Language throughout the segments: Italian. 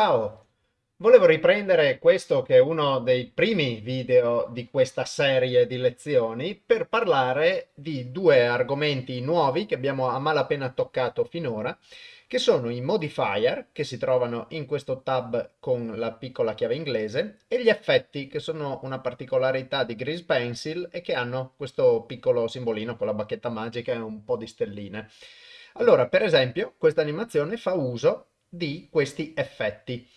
Ciao! Volevo riprendere questo che è uno dei primi video di questa serie di lezioni per parlare di due argomenti nuovi che abbiamo a malapena toccato finora, che sono i modifier, che si trovano in questo tab con la piccola chiave inglese, e gli effetti, che sono una particolarità di Grease Pencil e che hanno questo piccolo simbolino con la bacchetta magica e un po' di stelline. Allora, per esempio, questa animazione fa uso di questi effetti.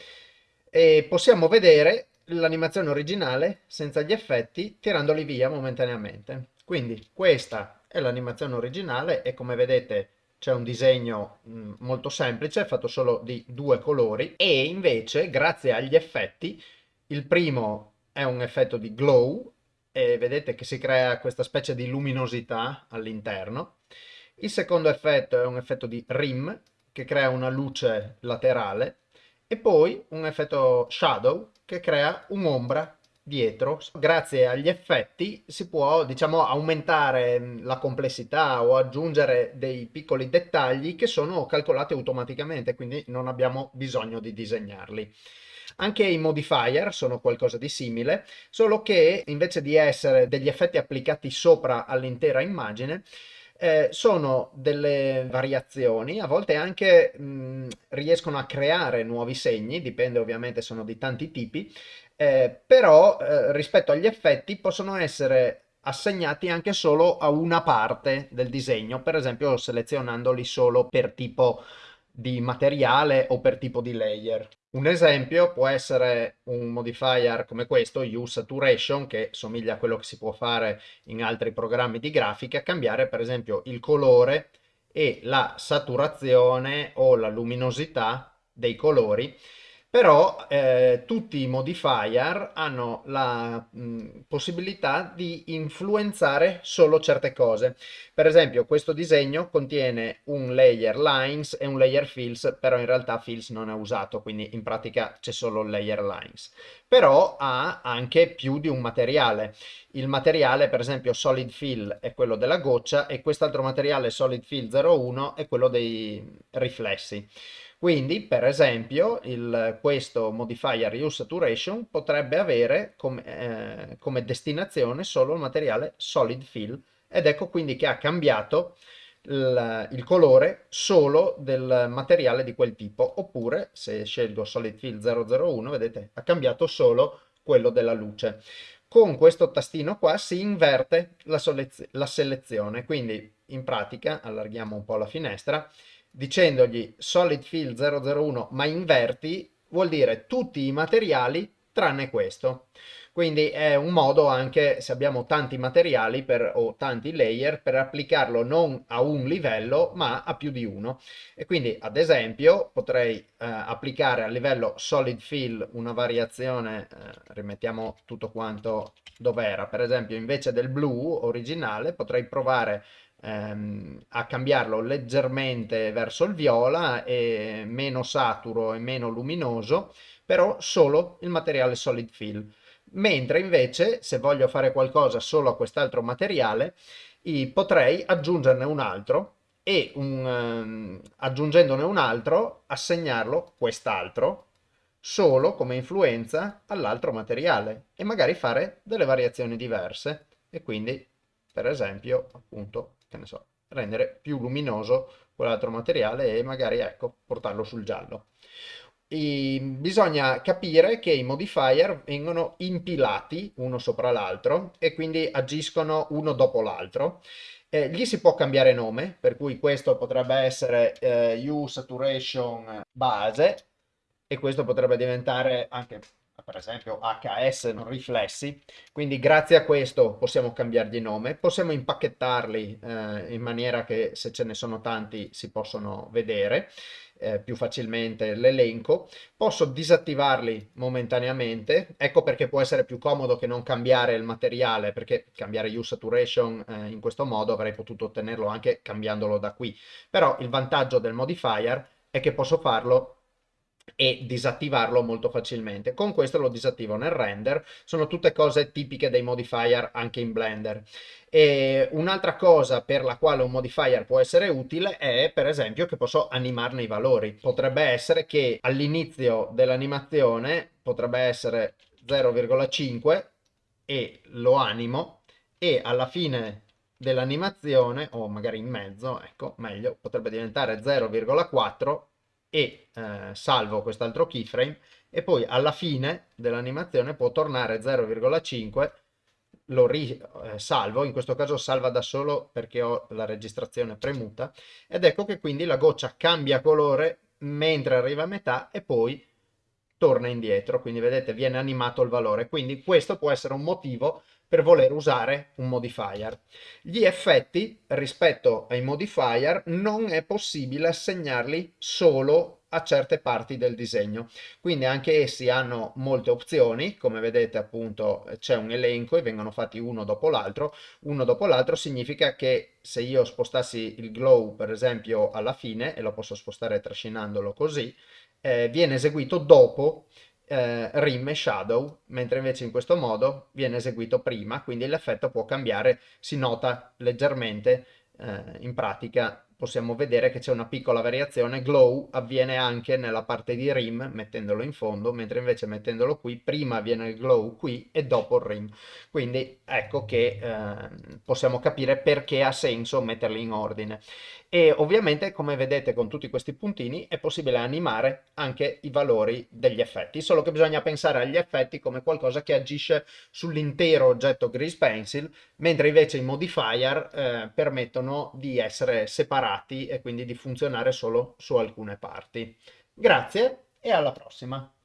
E possiamo vedere l'animazione originale senza gli effetti tirandoli via momentaneamente. Quindi questa è l'animazione originale e come vedete c'è un disegno mh, molto semplice fatto solo di due colori e invece grazie agli effetti il primo è un effetto di glow e vedete che si crea questa specie di luminosità all'interno. Il secondo effetto è un effetto di rim che crea una luce laterale e poi un effetto shadow che crea un'ombra dietro. Grazie agli effetti si può diciamo aumentare mm, la complessità o aggiungere dei piccoli dettagli che sono calcolati automaticamente quindi non abbiamo bisogno di disegnarli. Anche i modifier sono qualcosa di simile, solo che invece di essere degli effetti applicati sopra all'intera immagine, eh, sono delle variazioni, a volte anche mh, riescono a creare nuovi segni, dipende ovviamente, sono di tanti tipi, eh, però eh, rispetto agli effetti possono essere assegnati anche solo a una parte del disegno, per esempio selezionandoli solo per tipo di materiale o per tipo di layer. Un esempio può essere un modifier come questo, Use Saturation, che somiglia a quello che si può fare in altri programmi di grafica, cambiare per esempio il colore e la saturazione o la luminosità dei colori però eh, tutti i modifier hanno la mh, possibilità di influenzare solo certe cose. Per esempio questo disegno contiene un layer lines e un layer fills, però in realtà fills non è usato, quindi in pratica c'è solo layer lines. Però ha anche più di un materiale. Il materiale per esempio solid fill è quello della goccia e quest'altro materiale solid fill 01 è quello dei riflessi. Quindi, per esempio, il, questo modifier use saturation potrebbe avere come, eh, come destinazione solo il materiale solid fill. Ed ecco quindi che ha cambiato il, il, colore solo del materiale di quel tipo. Oppure se scelgo solid fill 001 vedete ha cambiato solo quello della luce. Con questo tastino qua si inverte la, la selezione. Quindi in pratica allarghiamo un po' la finestra dicendogli solid fill 001 ma inverti vuol dire tutti i materiali tranne questo. Quindi è un modo anche se abbiamo tanti materiali per, o tanti layer per applicarlo non a un livello ma a più di uno. E quindi ad esempio potrei eh, applicare a livello solid fill una variazione, eh, rimettiamo tutto quanto dove era, per esempio invece del blu originale potrei provare ehm, a cambiarlo leggermente verso il viola e meno saturo e meno luminoso, però solo il materiale solid fill. Mentre invece se voglio fare qualcosa solo a quest'altro materiale, potrei aggiungerne un altro e un, um, aggiungendone un altro assegnarlo quest'altro solo come influenza all'altro materiale e magari fare delle variazioni diverse e quindi per esempio appunto che ne so, rendere più luminoso quell'altro materiale e magari ecco, portarlo sul giallo. E bisogna capire che i modifier vengono impilati uno sopra l'altro e quindi agiscono uno dopo l'altro. Eh, gli si può cambiare nome, per cui questo potrebbe essere eh, U Saturation base e questo potrebbe diventare anche per esempio HS non riflessi, quindi grazie a questo possiamo cambiargli nome, possiamo impacchettarli eh, in maniera che se ce ne sono tanti si possono vedere eh, più facilmente l'elenco, posso disattivarli momentaneamente, ecco perché può essere più comodo che non cambiare il materiale, perché cambiare use saturation eh, in questo modo avrei potuto ottenerlo anche cambiandolo da qui, però il vantaggio del modifier è che posso farlo e disattivarlo molto facilmente. Con questo lo disattivo nel render, sono tutte cose tipiche dei modifier anche in Blender. Un'altra cosa per la quale un modifier può essere utile è per esempio che posso animarne i valori. Potrebbe essere che all'inizio dell'animazione potrebbe essere 0,5 e lo animo e alla fine dell'animazione o magari in mezzo, ecco, meglio, potrebbe diventare 0,4 e eh, salvo quest'altro keyframe e poi alla fine dell'animazione può tornare 0,5 lo risalvo, eh, in questo caso salva da solo perché ho la registrazione premuta ed ecco che quindi la goccia cambia colore mentre arriva a metà e poi torna indietro, quindi vedete viene animato il valore, quindi questo può essere un motivo per voler usare un modifier. Gli effetti rispetto ai modifier non è possibile assegnarli solo a certe parti del disegno. Quindi anche essi hanno molte opzioni, come vedete appunto c'è un elenco e vengono fatti uno dopo l'altro. Uno dopo l'altro significa che se io spostassi il glow per esempio alla fine, e lo posso spostare trascinandolo così, eh, viene eseguito dopo eh, rim e shadow, mentre invece in questo modo viene eseguito prima, quindi l'effetto può cambiare, si nota leggermente eh, in pratica possiamo vedere che c'è una piccola variazione, glow avviene anche nella parte di rim mettendolo in fondo, mentre invece mettendolo qui prima avviene il glow qui e dopo il rim. Quindi ecco che eh, possiamo capire perché ha senso metterli in ordine. E ovviamente come vedete con tutti questi puntini è possibile animare anche i valori degli effetti, solo che bisogna pensare agli effetti come qualcosa che agisce sull'intero oggetto Grease Pencil, mentre invece i modifier eh, permettono di essere separati separati e quindi di funzionare solo su alcune parti. Grazie e alla prossima!